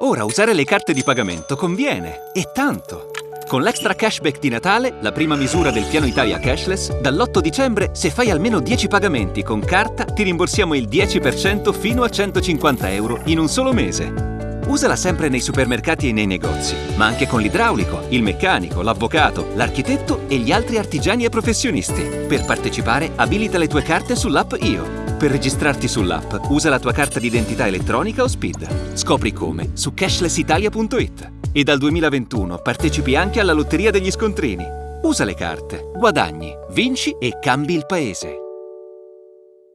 Ora usare le carte di pagamento conviene, e tanto! Con l'extra cashback di Natale, la prima misura del piano Italia Cashless, dall'8 dicembre, se fai almeno 10 pagamenti con carta, ti rimborsiamo il 10% fino a 150 euro in un solo mese. Usala sempre nei supermercati e nei negozi, ma anche con l'idraulico, il meccanico, l'avvocato, l'architetto e gli altri artigiani e professionisti. Per partecipare, abilita le tue carte sull'app IO. Per registrarti sull'app, usa la tua carta d'identità elettronica o SPID. Scopri come su cashlessitalia.it. E dal 2021 partecipi anche alla Lotteria degli Scontrini. Usa le carte, guadagni, vinci e cambi il paese.